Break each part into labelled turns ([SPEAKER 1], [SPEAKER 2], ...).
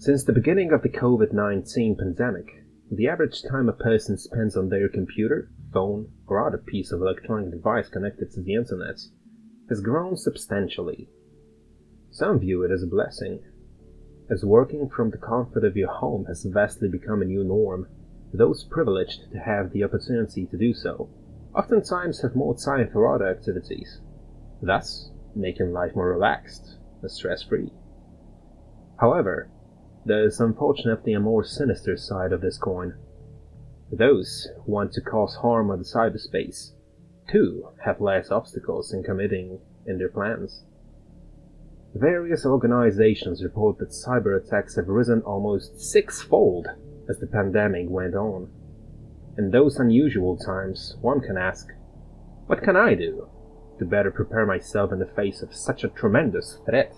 [SPEAKER 1] Since the beginning of the COVID-19 pandemic, the average time a person spends on their computer, phone, or other piece of electronic device connected to the internet has grown substantially. Some view it as a blessing. As working from the comfort of your home has vastly become a new norm, those privileged to have the opportunity to do so oftentimes have more time for other activities, thus making life more relaxed and stress-free. However, there is unfortunately a more sinister side of this coin. Those who want to cause harm on the cyberspace, too, have less obstacles in committing in their plans. Various organizations report that cyber attacks have risen almost sixfold as the pandemic went on. In those unusual times, one can ask, what can I do to better prepare myself in the face of such a tremendous threat?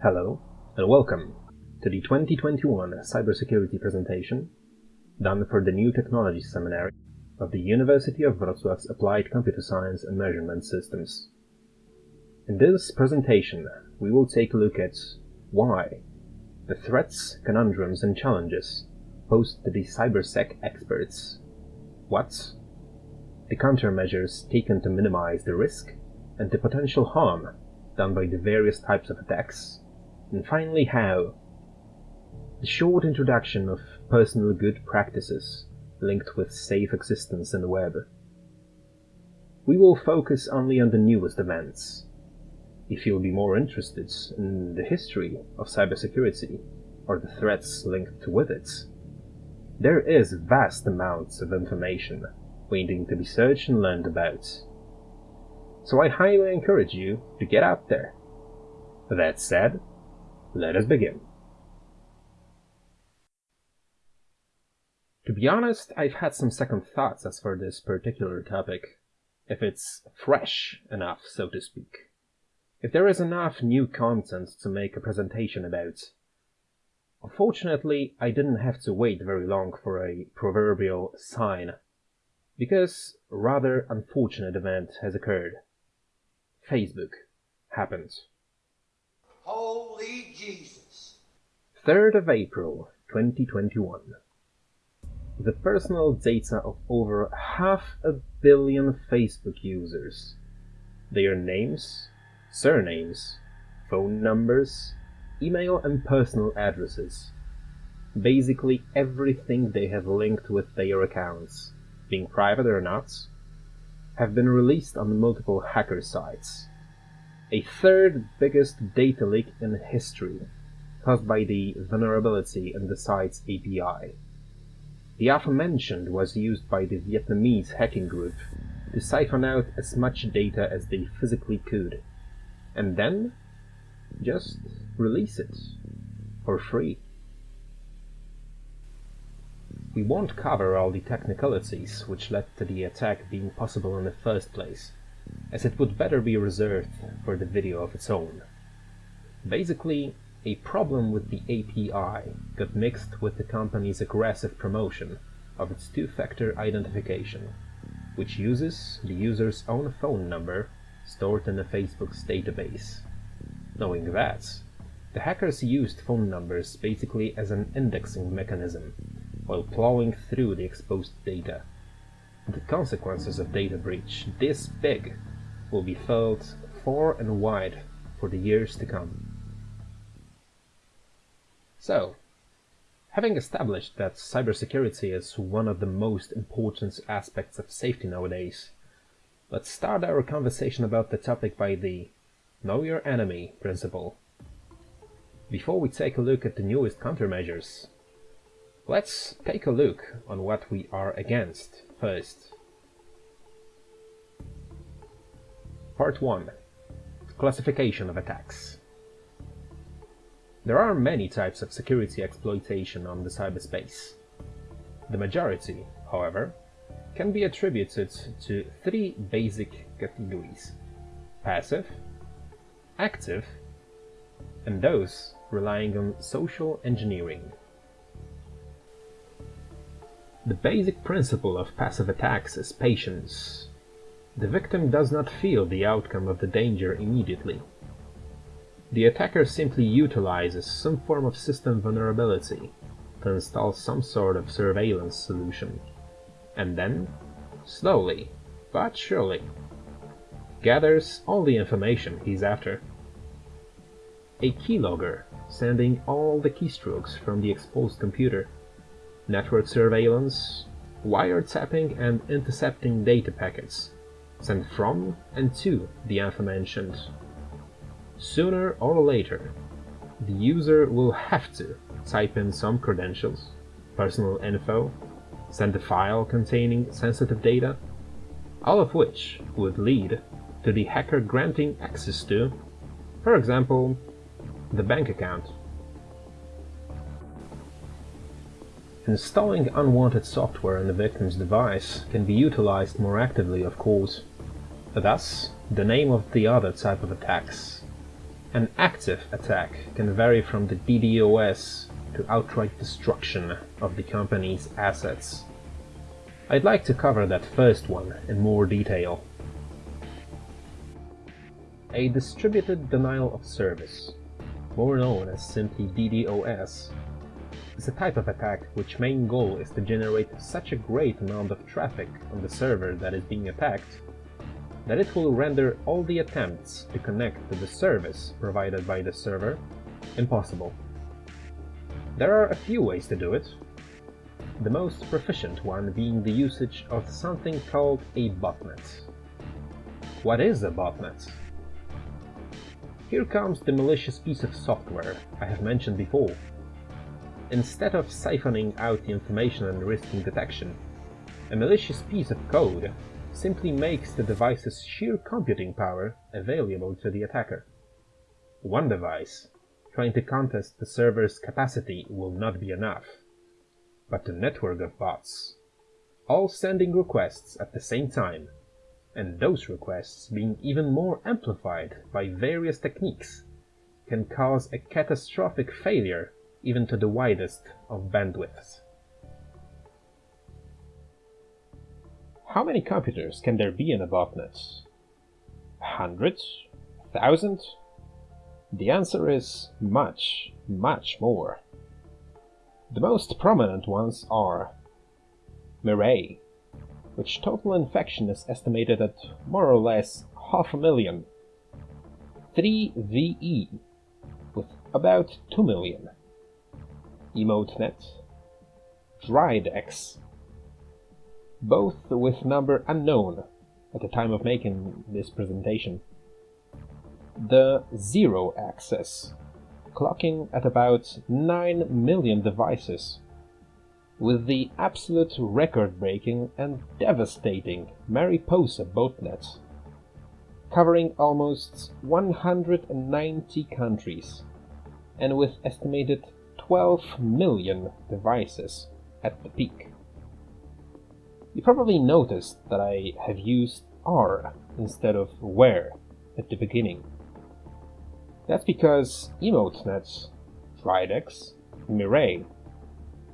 [SPEAKER 1] Hello, and welcome to the 2021 cybersecurity presentation done for the New Technology Seminary of the University of Wrocław's Applied Computer Science and Measurement Systems. In this presentation, we will take a look at why the threats, conundrums, and challenges posed to the cybersec experts. What? The countermeasures taken to minimize the risk and the potential harm done by the various types of attacks. And finally, how? The short introduction of personal good practices linked with safe existence in the web. We will focus only on the newest events. If you'll be more interested in the history of cybersecurity or the threats linked with it, there is vast amounts of information waiting to be searched and learned about. So I highly encourage you to get out there. That said, let us begin. To be honest, I've had some second thoughts as for this particular topic. If it's fresh enough, so to speak. If there is enough new content to make a presentation about. Unfortunately, I didn't have to wait very long for a proverbial sign, because rather unfortunate event has occurred. Facebook happened.
[SPEAKER 2] Holy Jesus.
[SPEAKER 1] 3rd of April 2021. The personal data of over half a billion Facebook users. Their names, surnames, phone numbers, email and personal addresses. Basically everything they have linked with their accounts, being private or not, have been released on multiple hacker sites. A third biggest data leak in history, caused by the vulnerability in the site's API. The aforementioned was used by the Vietnamese hacking group to siphon out as much data as they physically could, and then just release it for free. We won't cover all the technicalities which led to the attack being possible in the first place, as it would better be reserved for the video of its own. Basically, a problem with the API got mixed with the company's aggressive promotion of its two-factor identification, which uses the user's own phone number stored in the Facebook's database. Knowing that, the hackers used phone numbers basically as an indexing mechanism while plowing through the exposed data. The consequences of data breach this big will be felt far and wide for the years to come. So, having established that cybersecurity is one of the most important aspects of safety nowadays, let's start our conversation about the topic by the Know Your Enemy principle. Before we take a look at the newest countermeasures, let's take a look on what we are against first. Part 1 Classification of attacks there are many types of security exploitation on the cyberspace. The majority, however, can be attributed to three basic categories. Passive, active, and those relying on social engineering. The basic principle of passive attacks is patience. The victim does not feel the outcome of the danger immediately. the attacker simply utilizes some form of system vulnerability to install some sort of surveillance solution, and then, slowly but surely, gathers all the information he's after. A keylogger sending all the keystrokes from the exposed computer, network surveillance, wiretapping and intercepting data packets sent from and to the aforementioned. Sooner or later, the user will have to type in some credentials, personal info, send a file containing sensitive data, all of which would lead to the hacker granting access to, for example, the bank account. Installing unwanted software on the victim's device can be utilized more actively, of course. Thus, the name of the other type of attacks. An active attack can vary from the DDoS to outright destruction of the company's assets. I'd like to cover that first one in more detail. A distributed denial of service, more known as simply DDoS, is a type of attack which main goal is to generate such a great amount of traffic on the server that is being attacked that it will render all the attempts to connect to the service provided by the server impossible. There are a few ways to do it, the most proficient one being the usage of something called a botnet. What is a botnet? Here comes the malicious piece of software I have mentioned before, Instead of siphoning out the information and risking detection, a malicious piece of code simply makes the device's sheer computing power available to the attacker. One device trying to contest the server's capacity will not be enough, but a network of bots, all sending requests at the same time, and those requests being even more amplified by various techniques, can cause a catastrophic failure even to the widest of bandwidths. How many computers can there be in a botnet? Hundreds? thousand? The answer is much, much more. The most prominent ones are Mirai, which total infection is estimated at more or less half a million. 3VE, with about 2 million. Emotet, Dridex, both with number unknown at the time of making this presentation. The Zero Access, clocking at about 9 million devices, with the absolute record-breaking and devastating Mariposa botnet, covering almost 190 countries, and with estimated 12 million devices at the peak. You probably noticed that I have used R instead of where at the beginning. That's because Emotets, Dridex, Mirai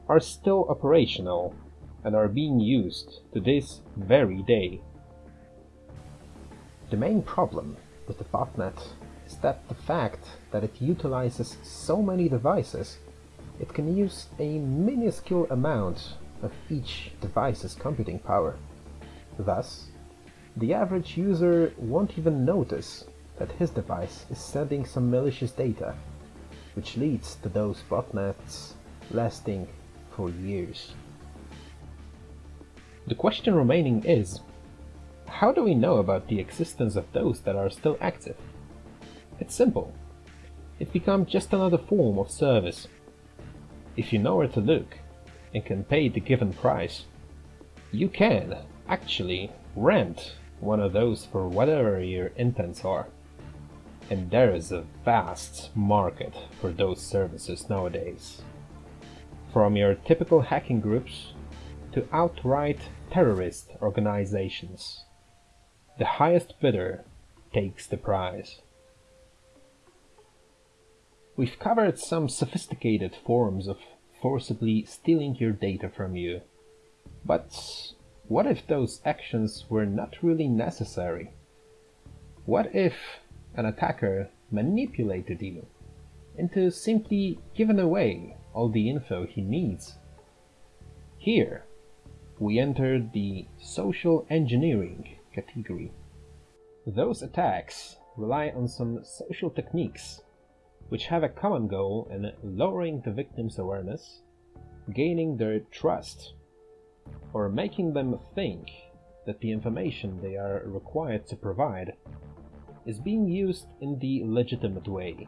[SPEAKER 1] are still operational and are being used to this very day. The main problem with the botnet is that the fact that it utilizes so many devices it can use a minuscule amount of each device's computing power. Thus, the average user won't even notice that his device is sending some malicious data, which leads to those botnets lasting for years. The question remaining is, how do we know about the existence of those that are still active? It's simple. It becomes just another form of service if you know where to look and can pay the given price, you can actually rent one of those for whatever your intents are. And there is a vast market for those services nowadays. From your typical hacking groups to outright terrorist organizations. The highest bidder takes the prize. We've covered some sophisticated forms of forcibly stealing your data from you. But what if those actions were not really necessary? What if an attacker manipulated you into simply giving away all the info he needs. Here, we enter the social engineering category. Those attacks rely on some social techniques which have a common goal in lowering the victim's awareness, gaining their trust, or making them think that the information they are required to provide is being used in the legitimate way.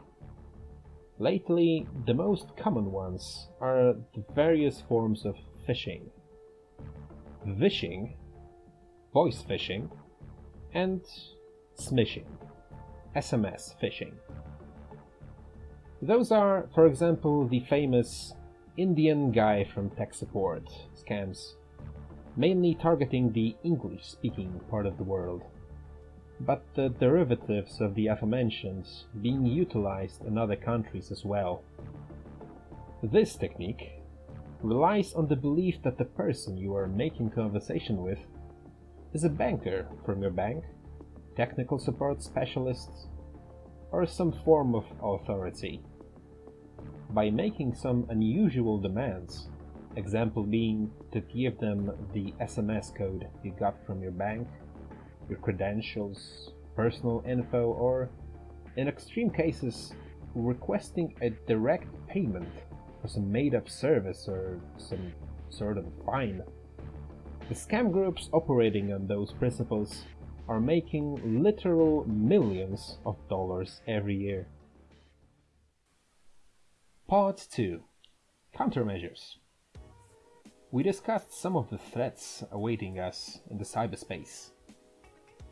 [SPEAKER 1] Lately, the most common ones are the various forms of phishing. Vishing, voice phishing, and smishing, SMS phishing. Those are, for example, the famous Indian guy from tech support scams, mainly targeting the English-speaking part of the world, but the derivatives of the aforementioned being utilized in other countries as well. This technique relies on the belief that the person you are making conversation with is a banker from your bank, technical support specialist, or some form of authority. By making some unusual demands, example being to give them the SMS code you got from your bank, your credentials, personal info, or, in extreme cases, requesting a direct payment for some made-up service or some sort of fine. The scam groups operating on those principles are making literal millions of dollars every year. Part 2 Countermeasures We discussed some of the threats awaiting us in the cyberspace.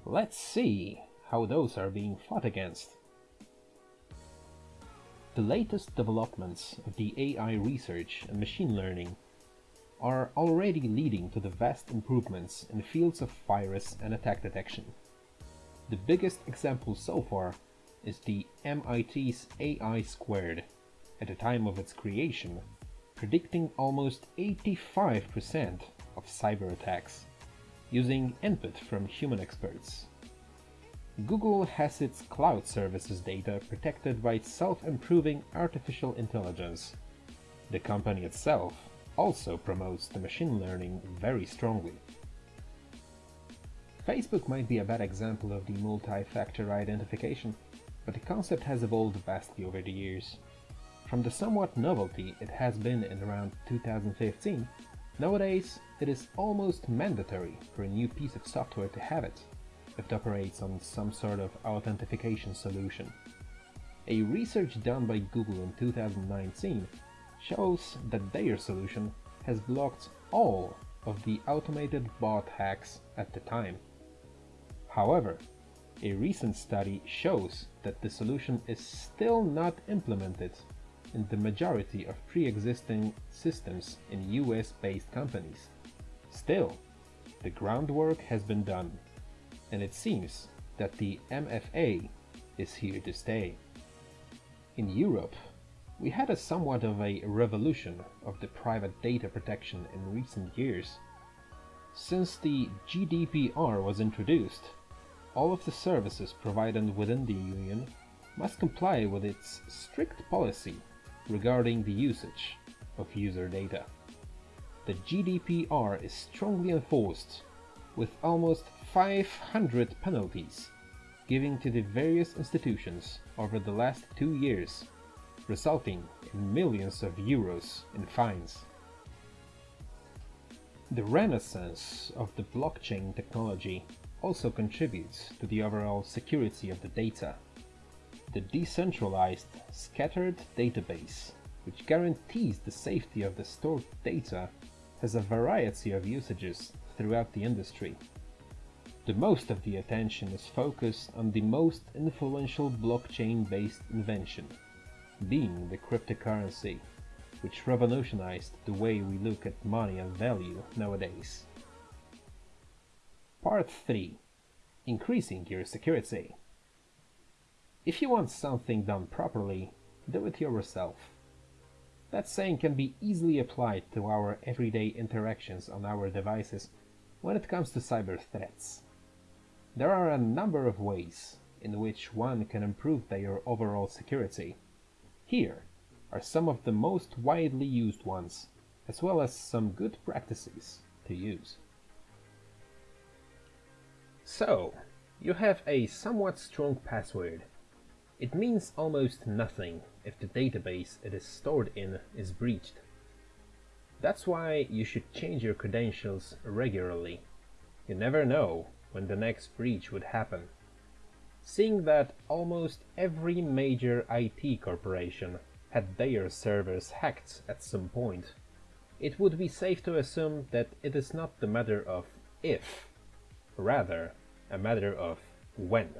[SPEAKER 1] Let's see how those are being fought against. The latest developments of the AI research and machine learning are already leading to the vast improvements in fields of virus and attack detection. The biggest example so far is the MIT's AI squared, at the time of its creation, predicting almost 85% of cyber attacks, using input from human experts. Google has its cloud services data protected by self-improving artificial intelligence. The company itself also promotes the machine learning very strongly. Facebook might be a bad example of the multi-factor identification, but the concept has evolved vastly over the years. From the somewhat novelty it has been in around 2015, nowadays it is almost mandatory for a new piece of software to have it, if it operates on some sort of authentication solution. A research done by Google in 2019 shows that their solution has blocked all of the automated bot hacks at the time. However, a recent study shows that the solution is still not implemented in the majority of pre-existing systems in US-based companies. Still, the groundwork has been done, and it seems that the MFA is here to stay. In Europe, we had a somewhat of a revolution of the private data protection in recent years. Since the GDPR was introduced, all of the services provided within the Union must comply with its strict policy regarding the usage of user data. The GDPR is strongly enforced, with almost 500 penalties given to the various institutions over the last two years resulting in millions of euros in fines. The renaissance of the blockchain technology also contributes to the overall security of the data. The decentralized, scattered database, which guarantees the safety of the stored data, has a variety of usages throughout the industry. The most of the attention is focused on the most influential blockchain-based invention, being the cryptocurrency, which revolutionized the way we look at money and value nowadays. Part 3 Increasing your security. If you want something done properly, do it yourself. That saying can be easily applied to our everyday interactions on our devices when it comes to cyber threats. There are a number of ways in which one can improve their overall security. Here are some of the most widely used ones, as well as some good practices to use. So, you have a somewhat strong password. It means almost nothing if the database it is stored in is breached. That's why you should change your credentials regularly. You never know when the next breach would happen. Seeing that almost every major IT corporation had their servers hacked at some point, it would be safe to assume that it is not the matter of if, rather a matter of when.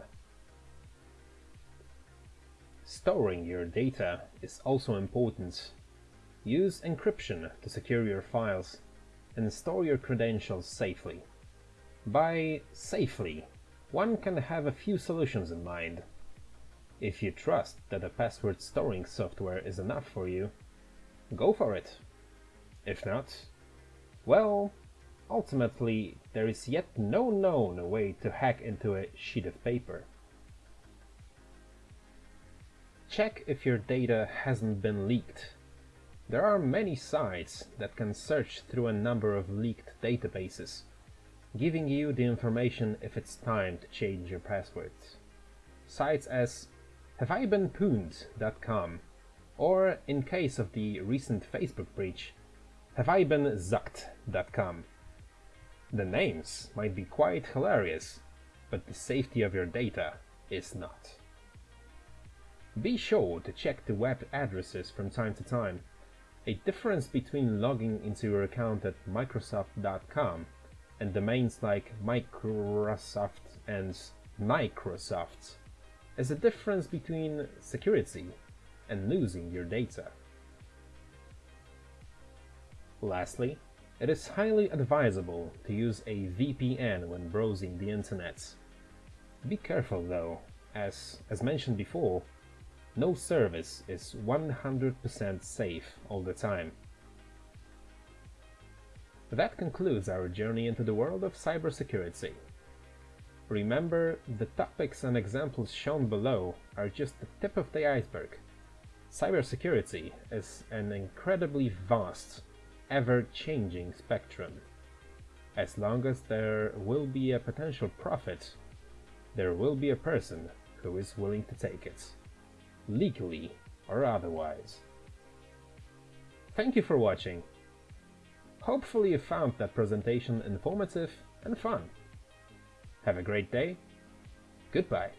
[SPEAKER 1] Storing your data is also important. Use encryption to secure your files and store your credentials safely. By safely, one can have a few solutions in mind. If you trust that a password storing software is enough for you, go for it. If not, well, ultimately there is yet no known way to hack into a sheet of paper. Check if your data hasn't been leaked. There are many sites that can search through a number of leaked databases, giving you the information if it's time to change your passwords. Sites as haveibeenpwned.com or, in case of the recent Facebook breach, haveibeenzucked.com. The names might be quite hilarious, but the safety of your data is not. Be sure to check the web addresses from time to time. A difference between logging into your account at Microsoft.com and domains like Microsoft and Microsoft is a difference between security and losing your data. Lastly, it is highly advisable to use a VPN when browsing the internet. Be careful though, as, as mentioned before, no service is 100% safe all the time. That concludes our journey into the world of cybersecurity. Remember, the topics and examples shown below are just the tip of the iceberg. Cybersecurity is an incredibly vast, ever-changing spectrum. As long as there will be a potential profit, there will be a person who is willing to take it legally or otherwise. Thank you for watching. Hopefully you found that presentation informative and fun. Have a great day. Goodbye.